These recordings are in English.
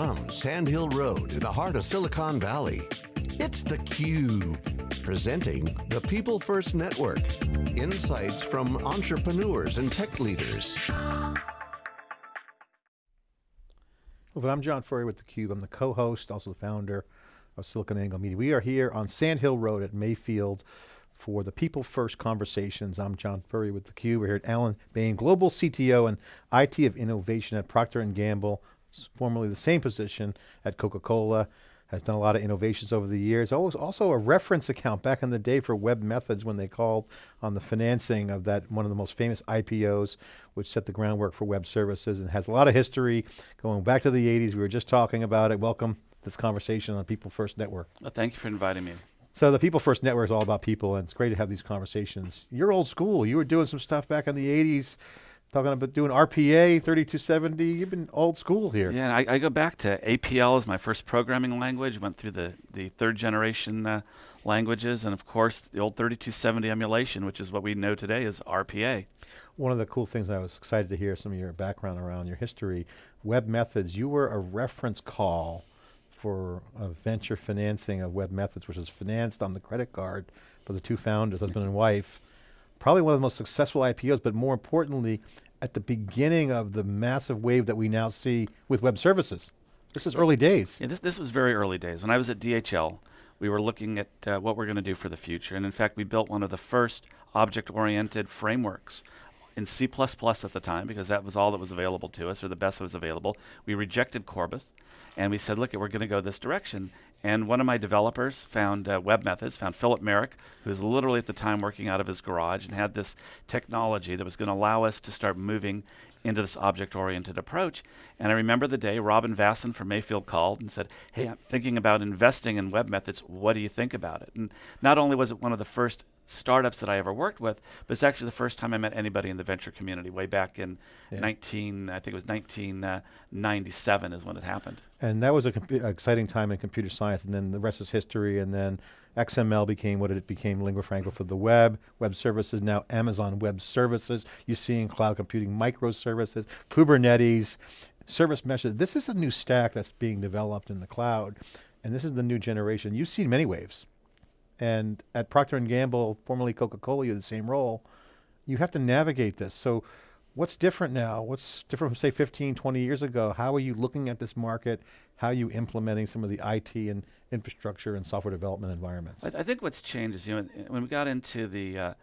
From Sand Hill Road in the heart of Silicon Valley, it's theCUBE, presenting the People First Network. Insights from entrepreneurs and tech leaders. Well, I'm John Furrier with theCUBE. I'm the co-host, also the founder of SiliconANGLE Media. We are here on Sand Hill Road at Mayfield for the People First Conversations. I'm John Furrier with theCUBE. We're here at Alan Boehme, Global CTO and IT of Innovation at Procter & Gamble, formerly the same position at Coca-Cola, has done a lot of innovations over the years. Always also a reference account back in the day for webMethods when they called on the financing of that, one of the most famous IPOs, which set the groundwork for web services and has a lot of history going back to the 80s. We were just talking about it. Welcome to this conversation on People First Network. Well, thank you for inviting me. So the People First Network is all about people and it's great to have these conversations. You're old school. You were doing some stuff back in the 80s talking about doing RPA, 3270. You've been old school here. Yeah, I, I, go back to APL as my first programming language, went through the, the third generation uh, languages, and of course the old 3270 emulation, which is what we know today as RPA. One of the cool things I was excited to hear some of your background around your history, webMethods, you were a reference call for a venture financing of webMethods, which was financed on the credit card for the two founders, husband and wife probably one of the most successful IPOs, but more importantly, at the beginning of the massive wave that we now see with web services. This is early days. Yeah, this, this was very early days. When I was at DHL, we were looking at uh, what we're going to do for the future. And in fact, we built one of the first object-oriented frameworks in C++ at the time because that was all that was available to us or the best that was available. We rejected CORBA and we said, look, we're going to go this direction. And one of my developers found uh, webMethods, found Phillip Merrick, who was literally at the time working out of his garage and had this technology that was going to allow us to start moving into this object-oriented approach. And I remember the day Robin Vasan from Mayfield called and said, hey, I'm thinking about investing in webMethods. What do you think about it? And not only was it one of the first startups that I ever worked with, but it's actually the first time I met anybody in the venture community way back in yeah. 19, I think it was 1997 uh, is when it happened. And that was an exciting time in computer science and then the rest is history and then XML became what it became lingua franca for the web, web services, now Amazon Web Services. You see in cloud computing microservices, Kubernetes, service meshes. This is a new stack that's being developed in the cloud and this is the new generation. You've seen many waves. And at Procter & Gamble, formerly Coca-Cola, you had the same role. You have to navigate this. So what's different now? What's different from say 15, 20 years ago? How are you looking at this market? How are you implementing some of the IT and infrastructure and software development environments? I, th I think what's changed is, you know, when we got into the uh,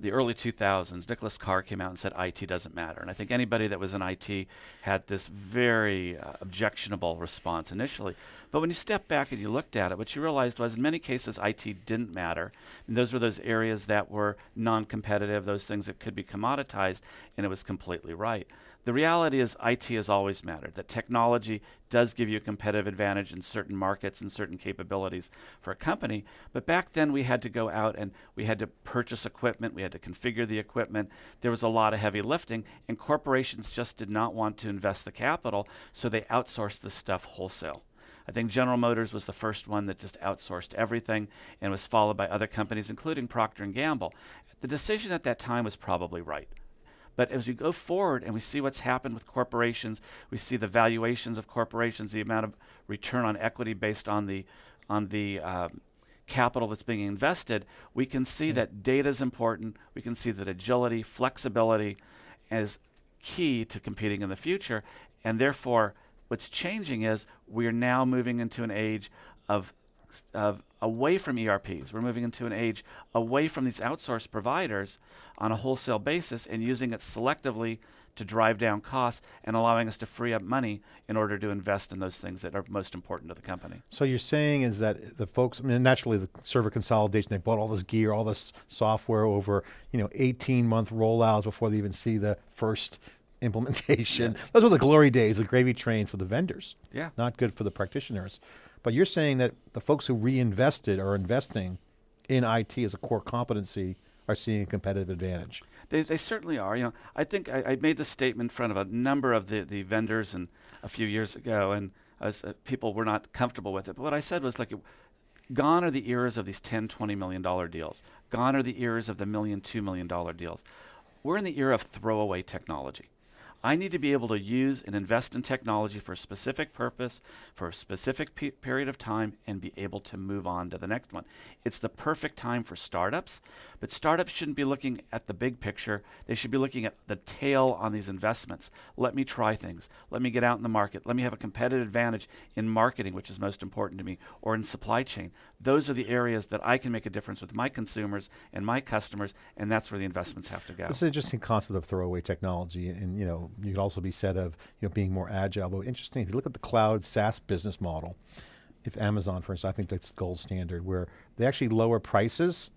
the early 2000s, Nicholas Carr came out and said IT doesn't matter. And I think anybody that was in IT had this very uh, objectionable response initially. But when you step back and you looked at it, what you realized was in many cases IT didn't matter. And those were those areas that were non-competitive, those things that could be commoditized, and it was completely right. The reality is IT has always mattered, that technology does give you a competitive advantage in certain markets and certain capabilities for a company. But back then we had to go out and we had to purchase equipment, we had to configure the equipment. There was a lot of heavy lifting and corporations just did not want to invest the capital, so they outsourced this stuff wholesale. I think General Motors was the first one that just outsourced everything and was followed by other companies, including Procter & Gamble. The decision at that time was probably right. But as we go forward and we see what's happened with corporations, we see the valuations of corporations, the amount of return on equity based on the on the um, capital that's being invested, we can see that data is important. We can see that agility, flexibility is key to competing in the future. And therefore, what's changing is we're now moving into an age of of away from ERPs. We're moving into an age away from these outsourced providers on a wholesale basis and using it selectively to drive down costs and allowing us to free up money in order to invest in those things that are most important to the company. So you're saying is that the folks, I mean, naturally the server consolidation, they bought all this gear, all this software over, you know, 18 month rollouts before they even see the first implementation. Yeah. Those were the glory days, the gravy trains for the vendors. Yeah. Not good for the practitioners. But you're saying that the folks who reinvested or investing in IT as a core competency are seeing a competitive advantage. They, they certainly are. You know, I think I, I, made this statement in front of a number of the, the vendors and a few years ago, and uh, people were not comfortable with it. But what I said was like, gone are the eras of these 10, 20 million dollar deals. Gone are the eras of the million, two million dollar deals. We're in the era of throwaway technology. I need to be able to use and invest in technology for a specific purpose, for a specific pe- period of time, and be able to move on to the next one. It's the perfect time for startups, but startups shouldn't be looking at the big picture. They should be looking at the tail on these investments. Let me try things. Let me get out in the market. Let me have a competitive advantage in marketing, which is most important to me, or in supply chain. Those are the areas that I can make a difference with my consumers and my customers, and that's where the investments have to go. It's an interesting concept of throwaway technology, and you know, you could also be said of you know being more agile. But interesting, if you look at the cloud SaaS business model, if Amazon, for instance, I think that's the gold standard, where they actually lower prices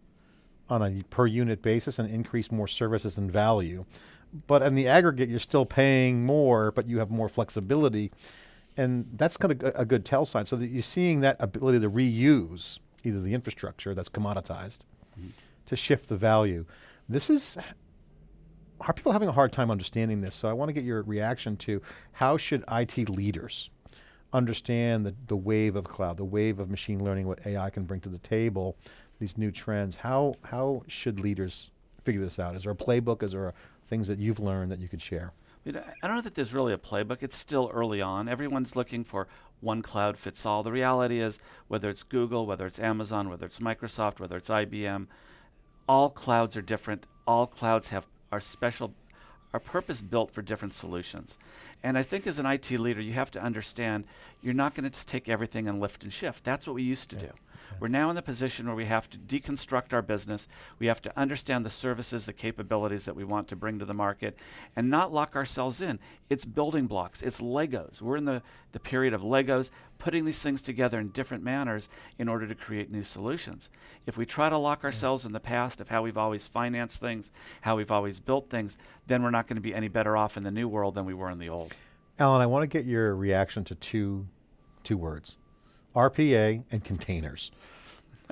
on a per unit basis and increase more services and value. But in the aggregate, you're still paying more, but you have more flexibility. And that's kind of a good tell sign. So that you're seeing that ability to reuse either the infrastructure that's commoditized mm -hmm. to shift the value. This is are people having a hard time understanding this? So I want to get your reaction to how should IT leaders understand the, the wave of cloud, the wave of machine learning, what AI can bring to the table, these new trends. How, how should leaders figure this out? Is there a playbook? Is there a, things that you've learned that you could share? I don't know that there's really a playbook. It's still early on. Everyone's looking for one cloud fits all. The reality is, whether it's Google, whether it's Amazon, whether it's Microsoft, whether it's IBM, all clouds are different. All clouds have are special, are purpose built for different solutions. And I think as an IT leader, you have to understand you're not going to just take everything and lift and shift. That's what we used to yeah. do. We're now in the position where we have to deconstruct our business. We have to understand the services, the capabilities that we want to bring to the market, and not lock ourselves in. It's building blocks, it's Legos. We're in the, the period of Legos, putting these things together in different manners in order to create new solutions. If we try to lock ourselves in the past of how we've always financed things, how we've always built things, then we're not going to be any better off in the new world than we were in the old. Alan, I want to get your reaction to two, two words. RPA and containers.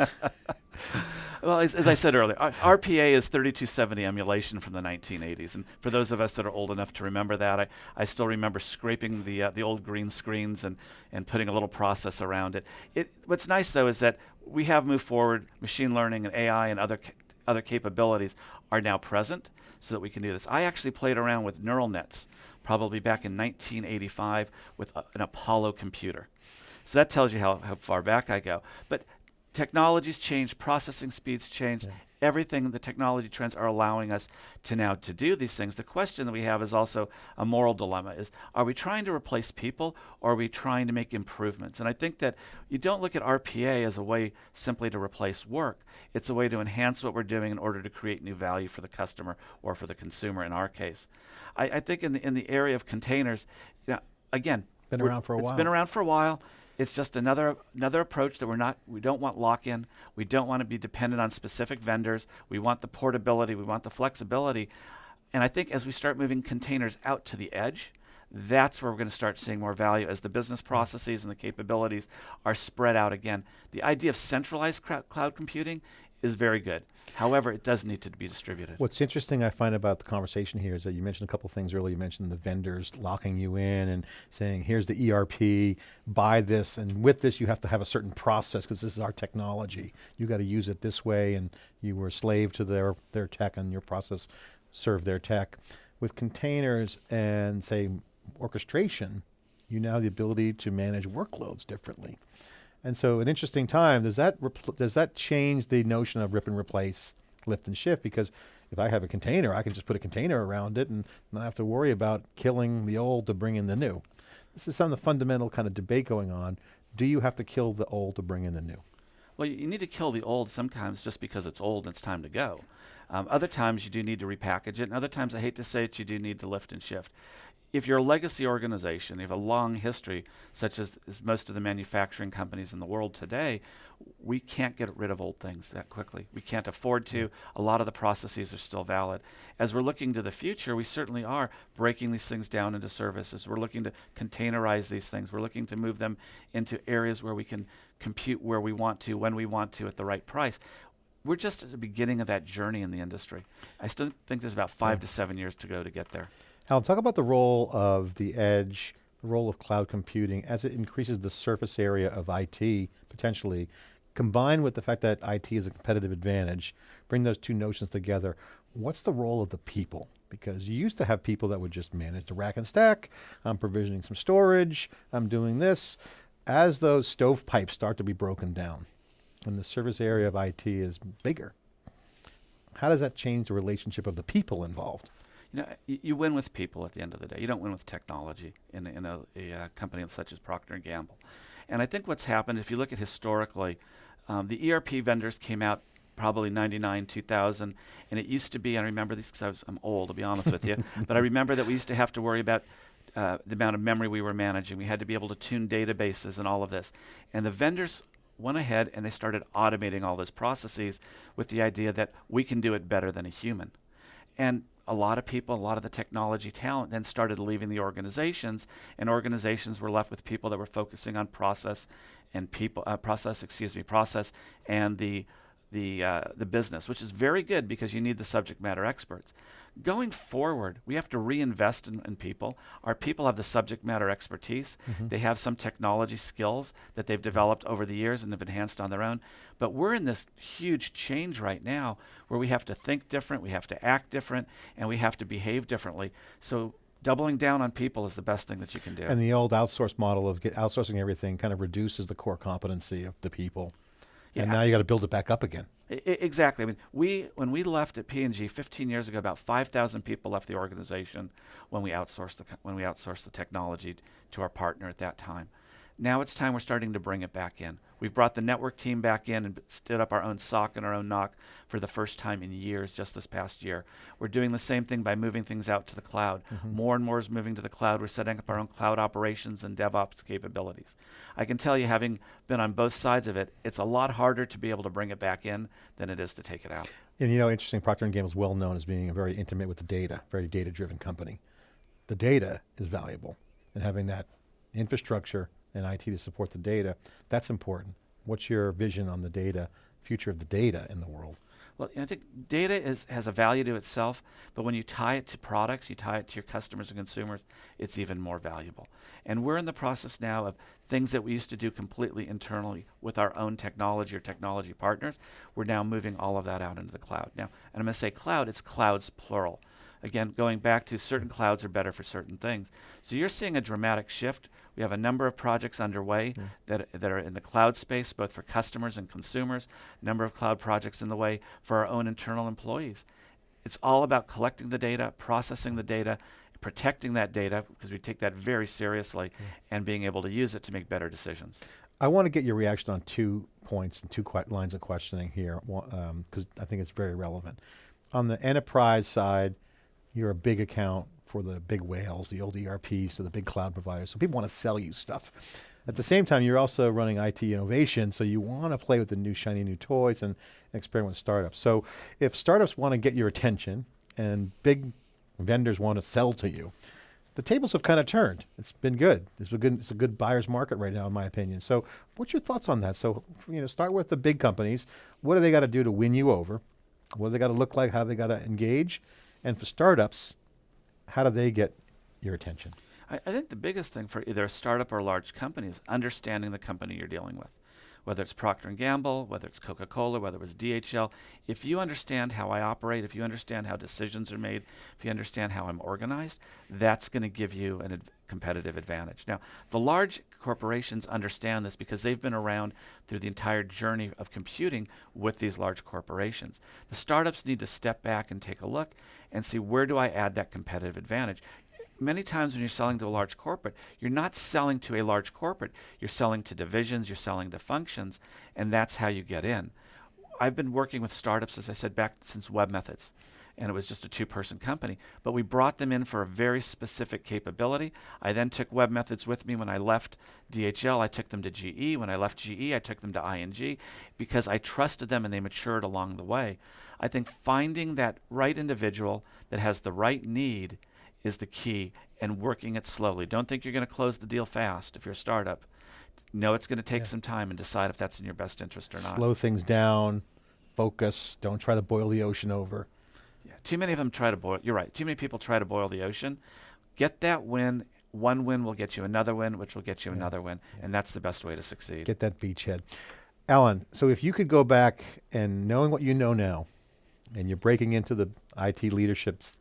well, as, as, I said earlier, RPA is 3270 emulation from the 1980s, and for those of us that are old enough to remember that, I, I still remember scraping the uh, the old green screens and and putting a little process around it. It what's nice though is that we have moved forward. Machine learning and AI and other ca other capabilities are now present, so that we can do this. I actually played around with neural nets, probably back in 1985 with an Apollo computer. So that tells you how, how far back I go. But technologies change, processing speeds change. Yeah. Everything, the technology trends are allowing us to now to do these things. The question that we have is also a moral dilemma: is are we trying to replace people, or are we trying to make improvements? And I think that you don't look at RPA as a way simply to replace work. It's a way to enhance what we're doing in order to create new value for the customer or for the consumer. In our case, I, I think in the in the area of containers, you know, again, been around for a while. It's been around for a while. It's just another another approach that we're not we don't want lock-in. We don't want to be dependent on specific vendors. We want the portability, we want the flexibility. And I think as we start moving containers out to the edge, that's where we're going to start seeing more value as the business mm. processes and the capabilities are spread out again. The idea of centralized cloud computing is very good. However, it does need to be distributed. What's interesting I find about the conversation here is that you mentioned a couple things earlier. You mentioned the vendors locking you in and saying, here's the ERP, buy this, and with this you have to have a certain process because this is our technology. You got to use it this way, and you were a slave to their, their tech and your process served their tech. With containers and say orchestration, you now have the ability to manage workloads differently. And so an interesting time, does that, does that change the notion of rip and replace, lift and shift? Because if I have a container, I can just put a container around it and not have to worry about killing the old to bring in the new. This is some of the fundamental kind of debate going on. Do you have to kill the old to bring in the new? Well, you need to kill the old sometimes just because it's old and it's time to go. Um, other times you do need to repackage it, and other times I hate to say it, you do need to lift and shift if you're a legacy organization, you have a long history, such as, as, most of the manufacturing companies in the world today, we can't get rid of old things that quickly. We can't afford to. Mm. A lot of the processes are still valid. As we're looking to the future, we certainly are breaking these things down into services. We're looking to containerize these things. We're looking to move them into areas where we can compute where we want to, when we want to, at the right price we're just at the beginning of that journey in the industry. I still think there's about five yeah. to seven years to go to get there. Alan, talk about the role of the edge, the role of cloud computing as it increases the surface area of IT, potentially, combined with the fact that IT is a competitive advantage, bring those two notions together. What's the role of the people Because you used to have people that would just manage the rack and stack, I'm provisioning some storage, I'm doing this. As those stovepipes start to be broken down, and the service area of IT is bigger, how does that change the relationship of the people involved? You know, you, win with people at the end of the day. You don't win with technology in, a- in a, a, uh company such as Procter and Gamble. And I think what's happened, if you look at historically, um, the ERP vendors came out probably 99, 2000, and it used to be, I remember these because I'm old, to be honest with you, but I remember that we used to have to worry about uh, the amount of memory we were managing. We had to be able to tune databases and all of this. And the vendors went ahead and they started automating all those processes with the idea that we can do it better than a human. And a lot of people, a lot of the technology talent then started leaving the organizations, and organizations were left with people that were focusing on process and people, uh, process, excuse me, process and the the uh, the business, which is very good because you need the subject matter experts. Going forward, we have to reinvest in, in people. Our people have the subject matter expertise. They have some technology skills that they've developed over the years and have enhanced on their own. But we're in this huge change right now where we have to think different, we have to act different, and we have to behave differently. So doubling down on people is the best thing that you can do. And the old outsource model of outsourcing everything kind of reduces the core competency of the people. And now you got to build it back up again. I- I- exactly. I mean, we when we left at P&G 15 years ago, about 5,000 people left the organization when we outsourced the when we outsourced the technology to our partner at that time. Now it's time we're starting to bring it back in. We've brought the network team back in and stood up our own SOC and our own NOC for the first time in years, just this past year. We're doing the same thing by moving things out to the cloud. Mm-hmm. More and more is moving to the cloud. We're setting up our own cloud operations and DevOps capabilities. I can tell you, having been on both sides of it, it's a lot harder to be able to bring it back in than it is to take it out. And you know, interesting, Procter & Gamble is well known as being a very intimate with the data, very data-driven company. The data is valuable, and having that infrastructure and IT to support the data, that's important. What's your vision on the data, future of the data in the world? Well, I think data is, has a value to itself, but when you tie it to products, you tie it to your customers and consumers, it's even more valuable. And we're in the process now of things that we used to do completely internally with our own technology or technology partners. We're now moving all of that out into the cloud. Now, and I'm going to say cloud, it's clouds plural. Again, going back to certain clouds are better for certain things. So you're seeing a dramatic shift. We have a number of projects underway that, that are in the cloud space, both for customers and consumers, number of cloud projects in the way for our own internal employees. It's all about collecting the data, processing the data, protecting that data, because we take that very seriously, and being able to use it to make better decisions. I want to get your reaction on two points and two lines of questioning here, because um, I think it's very relevant. On the enterprise side, you're a big account for the big whales, the old ERPs, so the big cloud providers. So people want to sell you stuff. At the same time, you're also running IT innovation, so you want to play with the new shiny new toys and experiment with startups. So if startups want to get your attention and big vendors want to sell to you, the tables have kind of turned. It's been good. It's a good. It's a good buyer's market right now, in my opinion. So, what's your thoughts on that? So, you know, start with the big companies. What do they got to do to win you over? What do they got to look like? How do they got to engage? And for startups, how do they get your attention? I, I think the biggest thing for either a startup or a large company is understanding the company you're dealing with. Whether it's Procter Gamble, whether it's Coca-Cola, whether it's DHL, if you understand how I operate, if you understand how decisions are made, if you understand how I'm organized, that's going to give you an ad- competitive advantage. Now, the large corporations understand this because they've been around through the entire journey of computing with these large corporations. The startups need to step back and take a look and see where do I add that competitive advantage many times when you're selling to a large corporate, you're not selling to a large corporate. You're selling to divisions, you're selling to functions, and that's how you get in. I've been working with startups, as I said, back since webMethods, and it was just a two person company. But we brought them in for a very specific capability. I then took webMethods with me when I left DHL. I took them to GE. When I left GE, I took them to ING because I trusted them and they matured along the way. I think finding that right individual that has the right need is the key and working it slowly. Don't think you're going to close the deal fast if you're a startup. Know it's going to take some time and decide if that's in your best interest or not. Slow things down, focus. Don't try to boil the ocean over. Yeah, too many of them try to boil. You're right. Too many people try to boil the ocean. Get that win. One win will get you another win, which will get you Yeah, another win, and that's the best way to succeed. Get that beachhead. Alan, so if you could go back and knowing what you know now, and you're breaking into the IT leadership's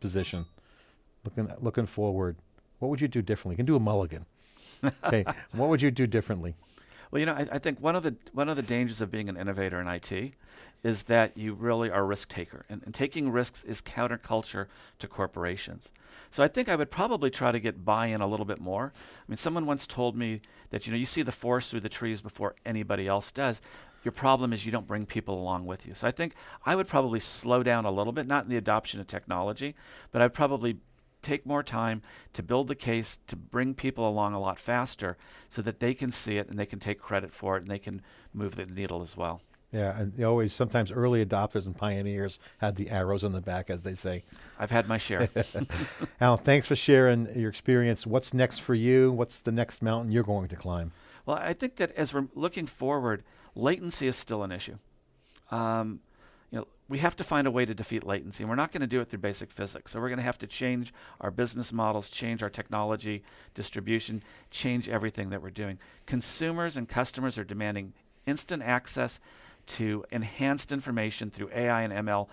position, looking looking forward, what would you do differently? You can do a mulligan. okay, what would you do differently? Well, you know, I, I think one of the one of the dangers of being an innovator in IT is that you really are a risk taker, and, and taking risks is counterculture to corporations. So I think I would probably try to get buy-in a little bit more. I mean, someone once told me that you know you see the forest through the trees before anybody else does. Your problem is you don't bring people along with you. So I think I would probably slow down a little bit, not in the adoption of technology, but I'd probably take more time to build the case to bring people along a lot faster so that they can see it and they can take credit for it and they can move the needle as well. Yeah, and always sometimes early adopters and pioneers had the arrows on the back, as they say. I've had my share. Alan, thanks for sharing your experience. What's next for you? What's the next mountain you're going to climb? Well, I think that as we're looking forward, latency is still an issue. Um, you know, we have to find a way to defeat latency, and we're not going to do it through basic physics. So we're going to have to change our business models, change our technology distribution, change everything that we're doing. Consumers and customers are demanding instant access to enhanced information through AI and ML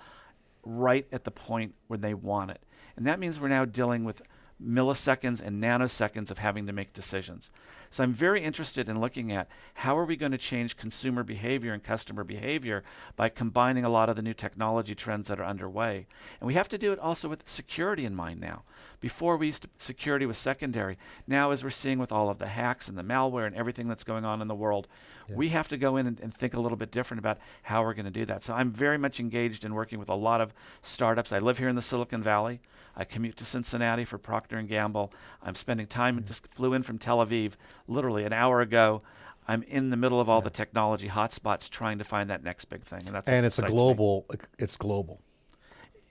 right at the point where they want it. And that means we're now dealing with milliseconds and nanoseconds of having to make decisions. So I'm very interested in looking at how are we going to change consumer behavior and customer behavior by combining a lot of the new technology trends that are underway. And we have to do it also with security in mind now. Before we used to, security was secondary. Now as we're seeing with all of the hacks and the malware and everything that's going on in the world, yeah. we have to go in and, and think a little bit different about how we're going to do that. So I'm very much engaged in working with a lot of startups. I live here in the Silicon Valley. I commute to Cincinnati for Procter and Gamble. I'm spending time. Mm-hmm. Just flew in from Tel Aviv literally an hour ago. I'm in the middle of all yeah. the technology hotspots, trying to find that next big thing, and that's and it's a global. Me. It's global.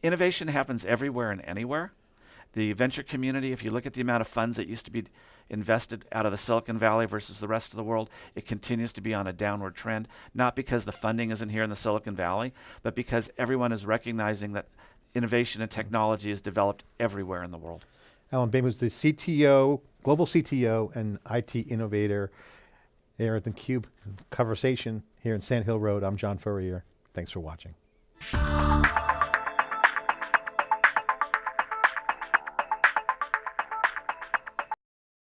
Innovation happens everywhere and anywhere. The venture community, if you look at the amount of funds that used to be invested out of the Silicon Valley versus the rest of the world, it continues to be on a downward trend. Not because the funding isn't here in the Silicon Valley, but because everyone is recognizing that innovation and technology is developed everywhere in the world. Alan Boehme was the CTO, global CTO and IT innovator here at the Cube Conversation here in Sand Hill Road. I'm John Furrier. Thanks for watching.